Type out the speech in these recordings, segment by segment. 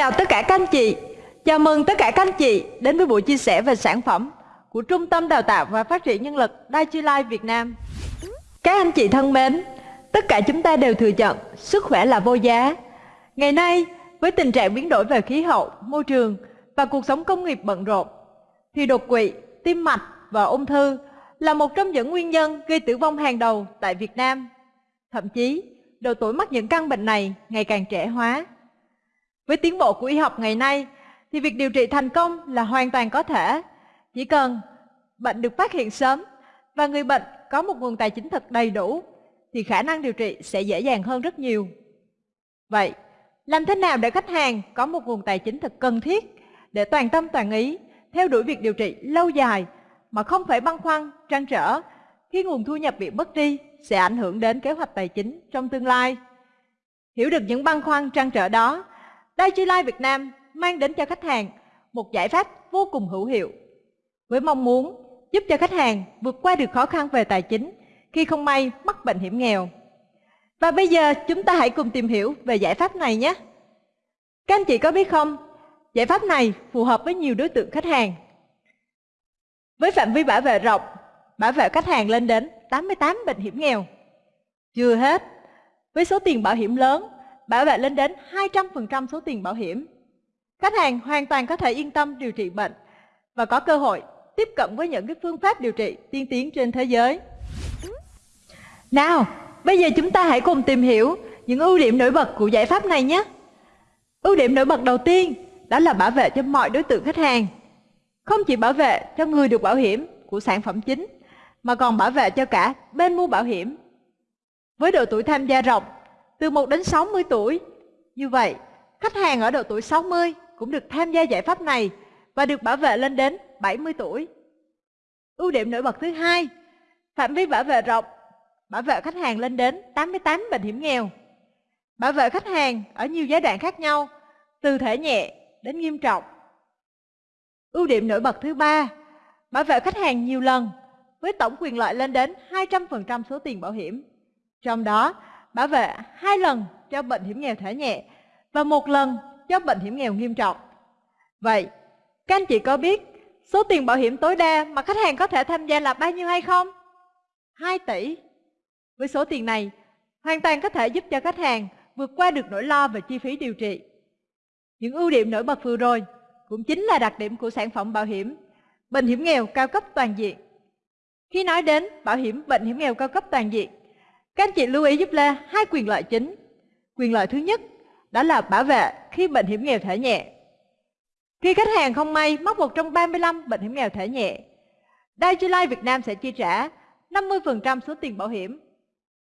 chào tất cả các anh chị. Chào mừng tất cả các anh chị đến với buổi chia sẻ về sản phẩm của Trung tâm Đào tạo và Phát triển Nhân lực Daiichi Life Việt Nam. Các anh chị thân mến, tất cả chúng ta đều thừa nhận sức khỏe là vô giá. Ngày nay, với tình trạng biến đổi về khí hậu, môi trường và cuộc sống công nghiệp bận rộn, thì đột quỵ, tim mạch và ung thư là một trong những nguyên nhân gây tử vong hàng đầu tại Việt Nam. Thậm chí, độ tuổi mắc những căn bệnh này ngày càng trẻ hóa. Với tiến bộ của y học ngày nay, thì việc điều trị thành công là hoàn toàn có thể. Chỉ cần bệnh được phát hiện sớm và người bệnh có một nguồn tài chính thật đầy đủ, thì khả năng điều trị sẽ dễ dàng hơn rất nhiều. Vậy, làm thế nào để khách hàng có một nguồn tài chính thật cần thiết để toàn tâm toàn ý theo đuổi việc điều trị lâu dài mà không phải băn khoăn, trăn trở khi nguồn thu nhập bị mất đi sẽ ảnh hưởng đến kế hoạch tài chính trong tương lai. Hiểu được những băn khoăn trăn trở đó, Daiichi Life Việt Nam mang đến cho khách hàng một giải pháp vô cùng hữu hiệu với mong muốn giúp cho khách hàng vượt qua được khó khăn về tài chính khi không may mắc bệnh hiểm nghèo. Và bây giờ chúng ta hãy cùng tìm hiểu về giải pháp này nhé. Các anh chị có biết không, giải pháp này phù hợp với nhiều đối tượng khách hàng. Với phạm vi bảo vệ rộng, bảo vệ khách hàng lên đến 88 bệnh hiểm nghèo. Chưa hết, với số tiền bảo hiểm lớn, bảo vệ lên đến 200% số tiền bảo hiểm. Khách hàng hoàn toàn có thể yên tâm điều trị bệnh và có cơ hội tiếp cận với những cái phương pháp điều trị tiên tiến trên thế giới. Nào, bây giờ chúng ta hãy cùng tìm hiểu những ưu điểm nổi bật của giải pháp này nhé. Ưu điểm nổi bật đầu tiên đó là bảo vệ cho mọi đối tượng khách hàng. Không chỉ bảo vệ cho người được bảo hiểm của sản phẩm chính, mà còn bảo vệ cho cả bên mua bảo hiểm. Với độ tuổi tham gia rộng, từ 1 đến 60 tuổi, như vậy, khách hàng ở độ tuổi 60 cũng được tham gia giải pháp này và được bảo vệ lên đến 70 tuổi. Ưu điểm nổi bật thứ hai, phạm vi bảo vệ rộng, bảo vệ khách hàng lên đến 88 bệnh hiểm nghèo. Bảo vệ khách hàng ở nhiều giai đoạn khác nhau, từ thể nhẹ đến nghiêm trọng. Ưu điểm nổi bật thứ ba, bảo vệ khách hàng nhiều lần với tổng quyền lợi lên đến 200% số tiền bảo hiểm. Trong đó, bảo vệ hai lần cho bệnh hiểm nghèo thể nhẹ và một lần cho bệnh hiểm nghèo nghiêm trọng. Vậy, các anh chị có biết số tiền bảo hiểm tối đa mà khách hàng có thể tham gia là bao nhiêu hay không? 2 tỷ. Với số tiền này, hoàn toàn có thể giúp cho khách hàng vượt qua được nỗi lo về chi phí điều trị. Những ưu điểm nổi bật vừa rồi cũng chính là đặc điểm của sản phẩm bảo hiểm bệnh hiểm nghèo cao cấp toàn diện. Khi nói đến bảo hiểm bệnh hiểm nghèo cao cấp toàn diện, các anh chị lưu ý giúp Lê hai quyền lợi chính. Quyền lợi thứ nhất đó là bảo vệ khi bệnh hiểm nghèo thể nhẹ. Khi khách hàng không may mắc một trong 35 bệnh hiểm nghèo thể nhẹ, Daiichi Life Việt Nam sẽ chi trả 50% số tiền bảo hiểm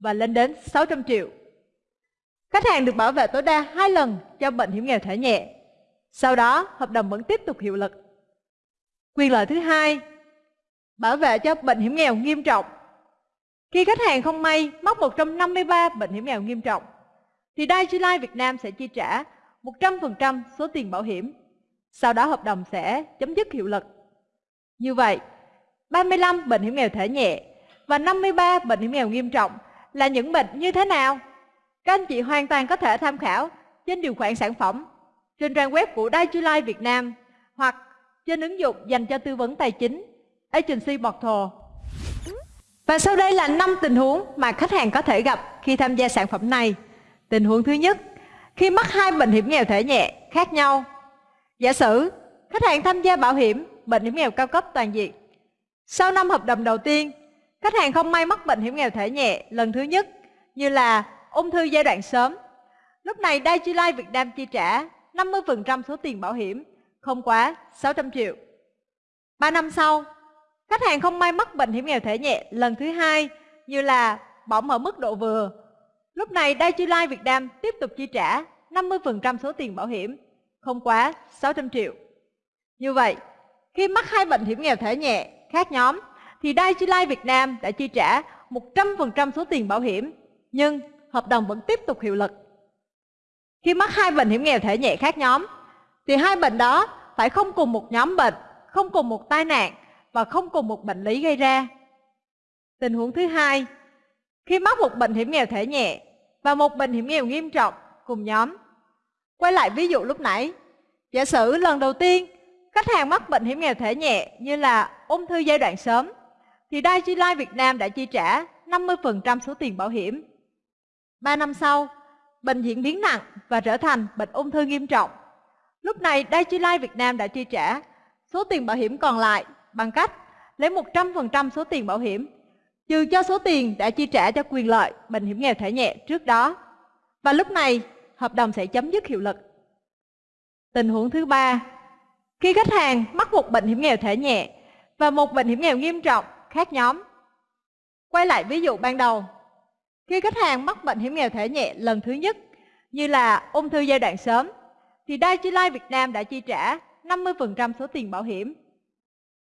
và lên đến 600 triệu. Khách hàng được bảo vệ tối đa hai lần cho bệnh hiểm nghèo thể nhẹ. Sau đó, hợp đồng vẫn tiếp tục hiệu lực. Quyền lợi thứ hai, bảo vệ cho bệnh hiểm nghèo nghiêm trọng. Khi khách hàng không may mắc 153 bệnh hiểm nghèo nghiêm trọng, thì Daiichi Life Việt Nam sẽ chi trả 100% số tiền bảo hiểm. Sau đó hợp đồng sẽ chấm dứt hiệu lực. Như vậy, 35 bệnh hiểm nghèo thể nhẹ và 53 bệnh hiểm nghèo nghiêm trọng là những bệnh như thế nào? Các anh chị hoàn toàn có thể tham khảo trên điều khoản sản phẩm trên trang web của Daiichi Life Việt Nam hoặc trên ứng dụng dành cho tư vấn tài chính Agency Portal. Và sau đây là 5 tình huống mà khách hàng có thể gặp khi tham gia sản phẩm này. Tình huống thứ nhất, khi mắc hai bệnh hiểm nghèo thể nhẹ khác nhau. Giả sử khách hàng tham gia bảo hiểm bệnh hiểm nghèo cao cấp toàn diện. Sau năm hợp đồng đầu tiên, khách hàng không may mắc bệnh hiểm nghèo thể nhẹ lần thứ nhất như là ung thư giai đoạn sớm. Lúc này Daiichi Life Việt Nam chi trả 50% số tiền bảo hiểm, không quá 600 triệu. 3 năm sau, khách hàng không may mắc bệnh hiểm nghèo thể nhẹ lần thứ hai như là bỏng ở mức độ vừa. Lúc này Daiichi Life Việt Nam tiếp tục chi trả 50% số tiền bảo hiểm, không quá 600 triệu. Như vậy, khi mắc hai bệnh hiểm nghèo thể nhẹ khác nhóm, thì Daiichi Life Việt Nam đã chi trả 100% số tiền bảo hiểm, nhưng hợp đồng vẫn tiếp tục hiệu lực. Khi mắc hai bệnh hiểm nghèo thể nhẹ khác nhóm, thì hai bệnh đó phải không cùng một nhóm bệnh, không cùng một tai nạn và không cùng một bệnh lý gây ra. Tình huống thứ hai, khi mắc một bệnh hiểm nghèo thể nhẹ và một bệnh hiểm nghèo nghiêm trọng cùng nhóm, Quay lại ví dụ lúc nãy. Giả sử lần đầu tiên khách hàng mắc bệnh hiểm nghèo thể nhẹ như là ung thư giai đoạn sớm thì Daiichi Life Việt Nam đã chi trả 50% số tiền bảo hiểm. 3 năm sau, bệnh diễn biến nặng và trở thành bệnh ung thư nghiêm trọng. Lúc này Daiichi Life Việt Nam đã chi trả số tiền bảo hiểm còn lại bằng cách lấy 100% số tiền bảo hiểm trừ cho số tiền đã chi trả cho quyền lợi bệnh hiểm nghèo thể nhẹ trước đó. Và lúc này, hợp đồng sẽ chấm dứt hiệu lực. Tình huống thứ ba, khi khách hàng mắc một bệnh hiểm nghèo thể nhẹ và một bệnh hiểm nghèo nghiêm trọng khác nhóm. Quay lại ví dụ ban đầu, khi khách hàng mắc bệnh hiểm nghèo thể nhẹ lần thứ nhất như là ung thư giai đoạn sớm thì Daiichi Life Việt Nam đã chi trả 50% số tiền bảo hiểm.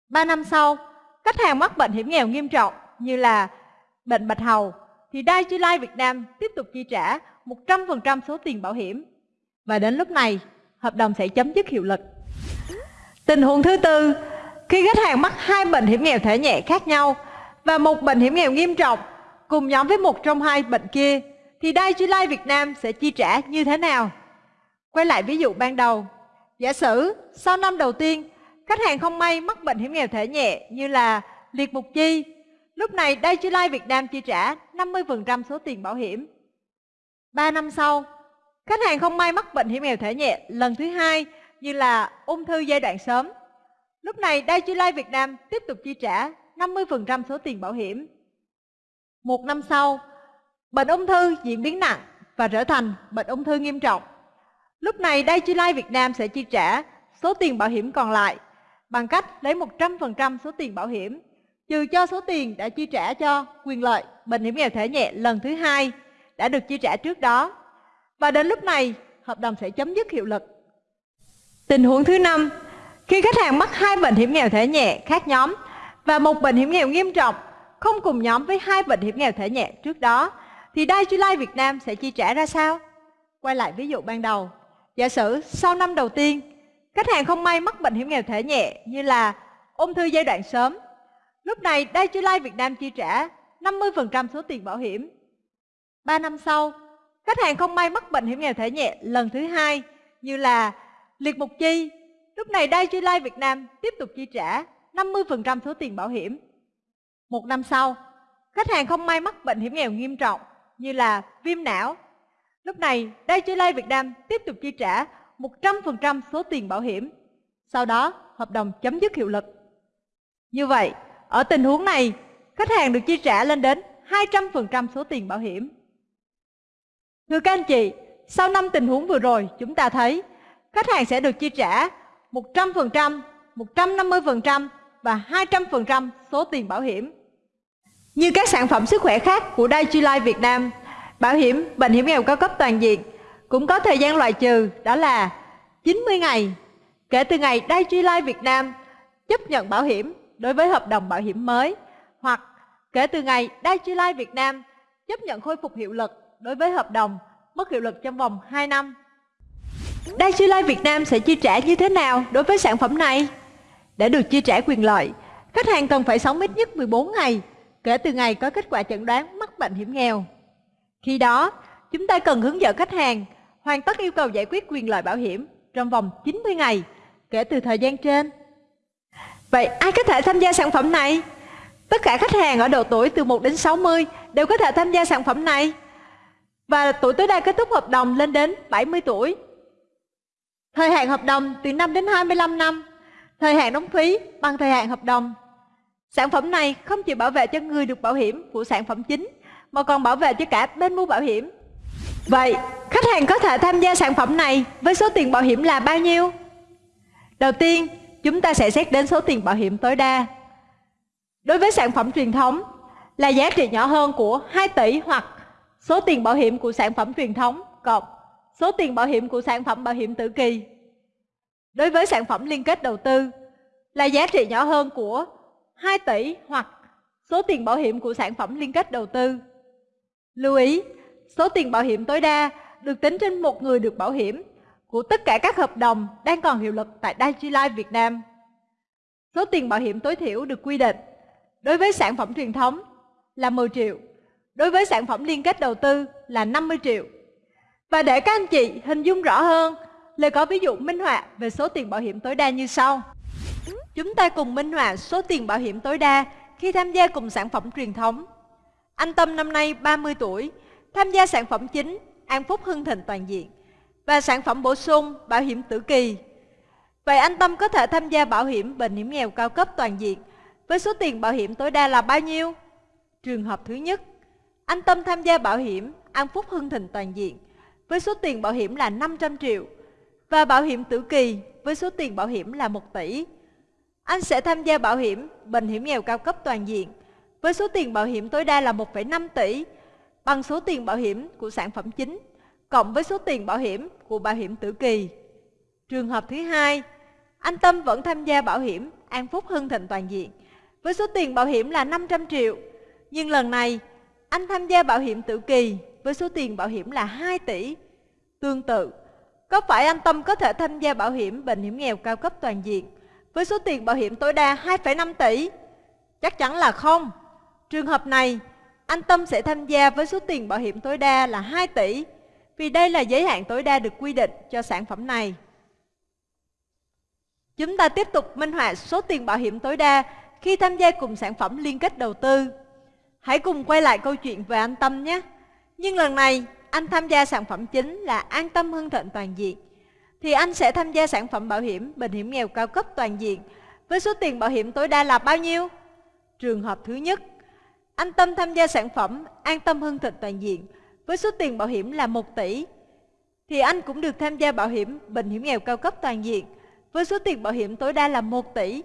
3 năm sau, khách hàng mắc bệnh hiểm nghèo nghiêm trọng như là bệnh bạch hầu thì Daiichi Life Việt Nam tiếp tục chi trả 100% số tiền bảo hiểm. Và đến lúc này, hợp đồng sẽ chấm dứt hiệu lực. Tình huống thứ tư, khi khách hàng mắc hai bệnh hiểm nghèo thể nhẹ khác nhau và một bệnh hiểm nghèo nghiêm trọng cùng nhóm với một trong hai bệnh kia thì Daiichi Life Việt Nam sẽ chi trả như thế nào? Quay lại ví dụ ban đầu. Giả sử sau năm đầu tiên, khách hàng không may mắc bệnh hiểm nghèo thể nhẹ như là liệt mục chi. Lúc này Daiichi Life Việt Nam chi trả 50% số tiền bảo hiểm. 3 năm sau, khách hàng không may mắc bệnh hiểm nghèo thể nhẹ lần thứ hai như là ung thư giai đoạn sớm. Lúc này Daiichi Life Việt Nam tiếp tục chi trả 50% số tiền bảo hiểm. Một năm sau, bệnh ung thư diễn biến nặng và trở thành bệnh ung thư nghiêm trọng. Lúc này Daiichi Life Việt Nam sẽ chi trả số tiền bảo hiểm còn lại bằng cách lấy 100% số tiền bảo hiểm trừ cho số tiền đã chi trả cho quyền lợi bệnh hiểm nghèo thể nhẹ lần thứ hai đã được chi trả trước đó. Và đến lúc này, hợp đồng sẽ chấm dứt hiệu lực. Tình huống thứ năm, khi khách hàng mắc hai bệnh hiểm nghèo thể nhẹ khác nhóm và một bệnh hiểm nghèo nghiêm trọng không cùng nhóm với hai bệnh hiểm nghèo thể nhẹ trước đó thì Daiichi Life Việt Nam sẽ chi trả ra sao? Quay lại ví dụ ban đầu. Giả sử sau năm đầu tiên, khách hàng không may mắc bệnh hiểm nghèo thể nhẹ như là ung thư giai đoạn sớm. Lúc này Daiichi Lai Việt Nam chi trả 50% số tiền bảo hiểm. 3 năm sau, khách hàng không may mắc bệnh hiểm nghèo thể nhẹ lần thứ hai như là liệt mục chi. Lúc này Daiichi Lai Việt Nam tiếp tục chi trả 50% số tiền bảo hiểm. Một năm sau, khách hàng không may mắc bệnh hiểm nghèo nghiêm trọng như là viêm não. Lúc này, Daiichi Lai Việt Nam tiếp tục chi trả 100% số tiền bảo hiểm. Sau đó, hợp đồng chấm dứt hiệu lực. Như vậy, ở tình huống này, khách hàng được chi trả lên đến 200% số tiền bảo hiểm. Thưa các anh chị, sau 5 tình huống vừa rồi, chúng ta thấy khách hàng sẽ được chi trả 100%, 150% và 200% số tiền bảo hiểm. Như các sản phẩm sức khỏe khác của Daiichi Life Việt Nam, bảo hiểm bệnh hiểm nghèo cao cấp toàn diện cũng có thời gian loại trừ đó là 90 ngày kể từ ngày Daiichi Life Việt Nam chấp nhận bảo hiểm đối với hợp đồng bảo hiểm mới hoặc kể từ ngày Daiichi Life Việt Nam chấp nhận khôi phục hiệu lực đối với hợp đồng mất hiệu lực trong vòng 2 năm. Daiichi Life Việt Nam sẽ chi trả như thế nào đối với sản phẩm này? Để được chi trả quyền lợi, khách hàng cần phải sống ít nhất 14 ngày kể từ ngày có kết quả chẩn đoán mắc bệnh hiểm nghèo. Khi đó, chúng ta cần hướng dẫn khách hàng hoàn tất yêu cầu giải quyết quyền lợi bảo hiểm trong vòng 90 ngày kể từ thời gian trên. Vậy ai có thể tham gia sản phẩm này? Tất cả khách hàng ở độ tuổi từ 1 đến 60 đều có thể tham gia sản phẩm này. Và tuổi tối đa kết thúc hợp đồng lên đến 70 tuổi. Thời hạn hợp đồng từ 5 đến 25 năm. Thời hạn đóng phí bằng thời hạn hợp đồng. Sản phẩm này không chỉ bảo vệ cho người được bảo hiểm của sản phẩm chính, mà còn bảo vệ cho cả bên mua bảo hiểm. Vậy, khách hàng có thể tham gia sản phẩm này với số tiền bảo hiểm là bao nhiêu? Đầu tiên, chúng ta sẽ xét đến số tiền bảo hiểm tối đa. Đối với sản phẩm truyền thống, là giá trị nhỏ hơn của 2 tỷ hoặc số tiền bảo hiểm của sản phẩm truyền thống cộng số tiền bảo hiểm của sản phẩm bảo hiểm tử kỳ. Đối với sản phẩm liên kết đầu tư, là giá trị nhỏ hơn của 2 tỷ hoặc số tiền bảo hiểm của sản phẩm liên kết đầu tư. Lưu ý, số tiền bảo hiểm tối đa được tính trên một người được bảo hiểm của tất cả các hợp đồng đang còn hiệu lực tại Daiichi Life Việt Nam. Số tiền bảo hiểm tối thiểu được quy định đối với sản phẩm truyền thống là 10 triệu, đối với sản phẩm liên kết đầu tư là 50 triệu. Và để các anh chị hình dung rõ hơn Lê có ví dụ minh họa về số tiền bảo hiểm tối đa như sau. Chúng ta cùng minh họa số tiền bảo hiểm tối đa khi tham gia cùng sản phẩm truyền thống. Anh Tâm năm nay 30 tuổi, tham gia sản phẩm chính An Phúc Hưng Thịnh Toàn Diện và sản phẩm bổ sung bảo hiểm tử kỳ. Vậy anh Tâm có thể tham gia bảo hiểm bệnh hiểm nghèo cao cấp toàn diện với số tiền bảo hiểm tối đa là bao nhiêu? Trường hợp thứ nhất, anh Tâm tham gia bảo hiểm An Phúc Hưng Thịnh Toàn Diện với số tiền bảo hiểm là 500 triệu và bảo hiểm tử kỳ với số tiền bảo hiểm là 1 tỷ. Anh sẽ tham gia bảo hiểm bệnh hiểm nghèo cao cấp toàn diện với số tiền bảo hiểm tối đa là 1,5 tỷ bằng số tiền bảo hiểm của sản phẩm chính cộng với số tiền bảo hiểm của bảo hiểm tử kỳ. Trường hợp thứ hai, anh Tâm vẫn tham gia bảo hiểm An Phúc Hưng Thịnh Toàn diện với số tiền bảo hiểm là 500 triệu. Nhưng lần này, anh tham gia bảo hiểm tử kỳ với số tiền bảo hiểm là 2 tỷ. Tương tự, có phải anh Tâm có thể tham gia bảo hiểm bệnh hiểm nghèo cao cấp toàn diện với số tiền bảo hiểm tối đa 2,5 tỷ? Chắc chắn là không. Trường hợp này, anh Tâm sẽ tham gia với số tiền bảo hiểm tối đa là 2 tỷ vì đây là giới hạn tối đa được quy định cho sản phẩm này. Chúng ta tiếp tục minh họa số tiền bảo hiểm tối đa khi tham gia cùng sản phẩm liên kết đầu tư. Hãy cùng quay lại câu chuyện về anh Tâm nhé. Nhưng lần này, anh tham gia sản phẩm chính là An Tâm Hưng Thịnh Toàn Diện. Thì anh sẽ tham gia sản phẩm bảo hiểm bệnh hiểm nghèo cao cấp toàn diện với số tiền bảo hiểm tối đa là bao nhiêu? Trường hợp thứ nhất, anh Tâm tham gia sản phẩm An Tâm Hưng Thịnh Toàn Diện với số tiền bảo hiểm là 1 tỷ. Thì anh cũng được tham gia bảo hiểm bệnh hiểm nghèo cao cấp toàn diện với số tiền bảo hiểm tối đa là 1 tỷ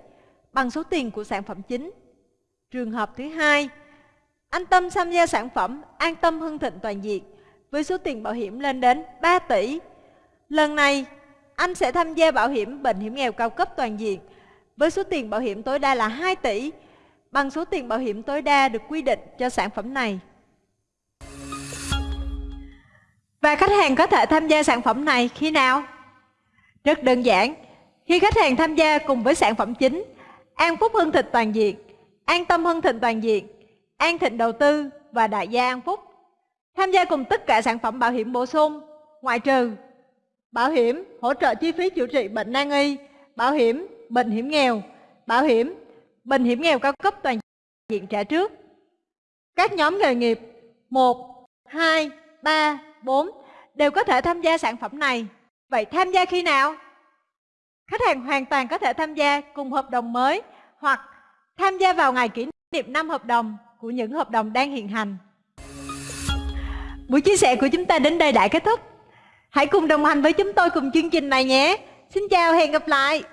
bằng số tiền của sản phẩm chính. Trường hợp thứ hai, anh Tâm tham gia sản phẩm An Tâm Hưng Thịnh Toàn diện với số tiền bảo hiểm lên đến 3 tỷ. Lần này, anh sẽ tham gia bảo hiểm bệnh hiểm nghèo cao cấp toàn diện với số tiền bảo hiểm tối đa là 2 tỷ bằng số tiền bảo hiểm tối đa được quy định cho sản phẩm này. Và khách hàng có thể tham gia sản phẩm này khi nào? Rất đơn giản, khi khách hàng tham gia cùng với sản phẩm chính An Phúc Hưng Thịnh Toàn diện, An Tâm Hưng Thịnh Toàn diện, An Thịnh Đầu Tư và Đại gia An Phúc tham gia cùng tất cả sản phẩm bảo hiểm bổ sung, ngoại trừ bảo hiểm hỗ trợ chi phí chữa trị bệnh nan y, bảo hiểm bệnh hiểm nghèo, bảo hiểm bệnh hiểm nghèo cao cấp toàn diện trả trước. Các nhóm nghề nghiệp 1, 2, 3, 4 đều có thể tham gia sản phẩm này. Vậy tham gia khi nào? Khách hàng hoàn toàn có thể tham gia cùng hợp đồng mới hoặc tham gia vào ngày kỷ niệm năm hợp đồng của những hợp đồng đang hiện hành. Buổi chia sẻ của chúng ta đến đây đã kết thúc. Hãy cùng đồng hành với chúng tôi cùng chương trình này nhé. Xin chào, hẹn gặp lại.